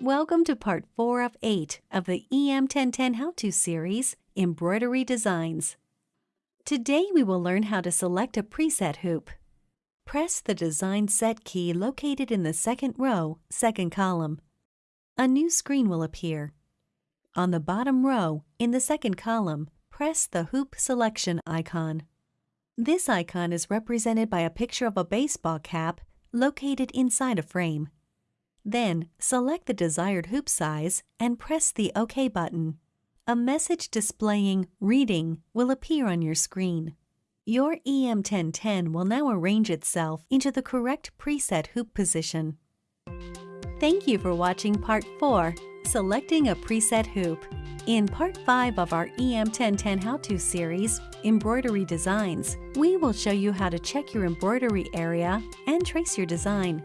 Welcome to part 4 of 8 of the EM1010 How-To series, Embroidery Designs. Today we will learn how to select a preset hoop. Press the Design Set key located in the second row, second column. A new screen will appear. On the bottom row, in the second column, press the Hoop Selection icon. This icon is represented by a picture of a baseball cap located inside a frame. Then, select the desired hoop size and press the OK button. A message displaying Reading will appear on your screen. Your EM1010 will now arrange itself into the correct preset hoop position. Thank you for watching Part 4, Selecting a Preset Hoop. In Part 5 of our EM1010 How-To series, Embroidery Designs, we will show you how to check your embroidery area and trace your design.